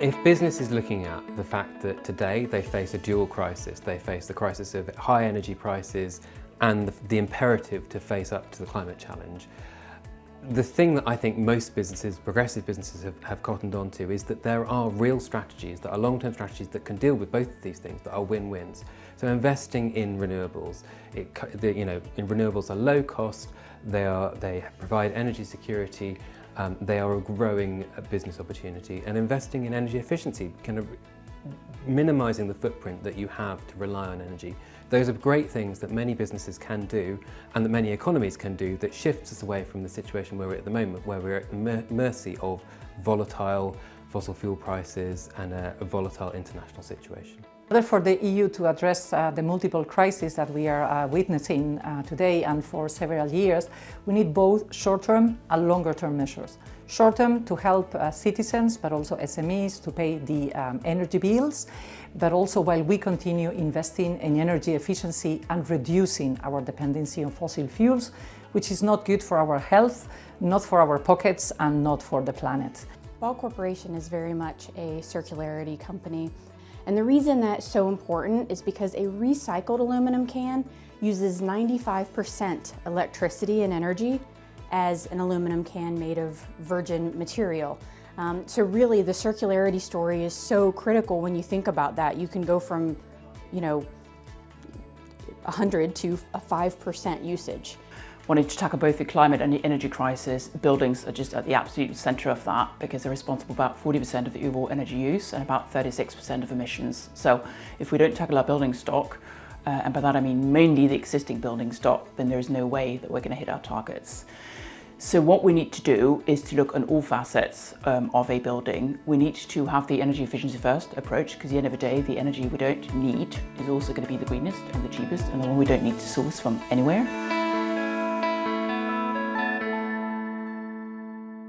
If business is looking at the fact that today they face a dual crisis, they face the crisis of high energy prices and the, imperative to face up to the climate challenge, the thing that I think most businesses, progressive businesses have, have cottoned onto is that there are real strategies that are long-term strategies that can deal with both of these things that are win-wins. So investing in renewables, it, the, you know, in renewables are low cost, they, are, they provide energy security, um, they are a growing business opportunity and investing in energy efficiency, kind of minimizing the footprint that you have to rely on energy. Those are great things that many businesses can do and that many economies can do that shifts us away from the situation where we're at the moment, where we're at the mercy of volatile fossil fuel prices and a, a volatile international situation. In order for the EU to address uh, the multiple crises that we are uh, witnessing uh, today and for several years, we need both short-term and longer-term measures. Short-term to help uh, citizens, but also SMEs to pay the um, energy bills, but also while we continue investing in energy efficiency and reducing our dependency on fossil fuels, which is not good for our health, not for our pockets, and not for the planet. Ball Corporation is very much a circularity company. And the reason that's so important is because a recycled aluminum can uses 95% electricity and energy as an aluminum can made of virgin material. Um, so really the circularity story is so critical when you think about that. You can go from, you know, 100 to a 5% usage wanting to tackle both the climate and the energy crisis, buildings are just at the absolute centre of that because they're responsible for about 40% of the overall energy use and about 36% of emissions. So if we don't tackle our building stock, uh, and by that I mean mainly the existing building stock, then there is no way that we're going to hit our targets. So what we need to do is to look on all facets um, of a building. We need to have the energy efficiency first approach because at the end of the day, the energy we don't need is also going to be the greenest and the cheapest and the one we don't need to source from anywhere.